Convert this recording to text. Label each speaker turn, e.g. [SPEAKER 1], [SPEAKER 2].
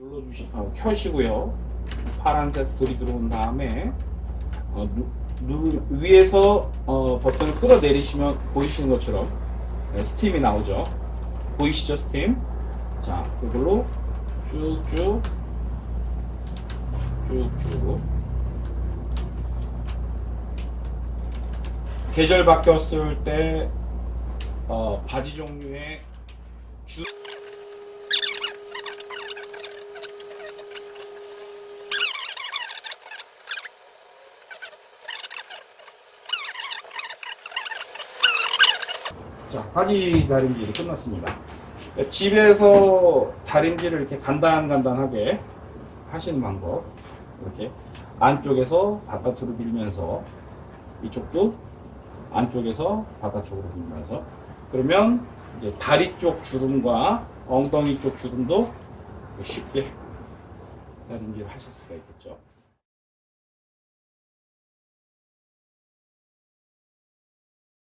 [SPEAKER 1] 눌러주시, 어, 켜시고요. 파란색 불이 들어온 다음에 어, 누, 누, 위에서 어, 버튼을 끌어내리시면 보이시는 것처럼 네, 스팀이 나오죠. 보이시죠, 스팀? 자, 이걸로 쭉쭉 쭉쭉 계절 바뀌었을 때 어, 바지 종류의 주 자, 바지 다림질이 끝났습니다. 집에서 다림질을 이렇게 간단간단하게 하시는 방법. 이렇게 안쪽에서 바깥으로 밀면서 이쪽도 안쪽에서 바깥쪽으로 밀면서 그러면 이제 다리 쪽 주름과 엉덩이 쪽 주름도 쉽게 다림질을 하실 수가 있겠죠.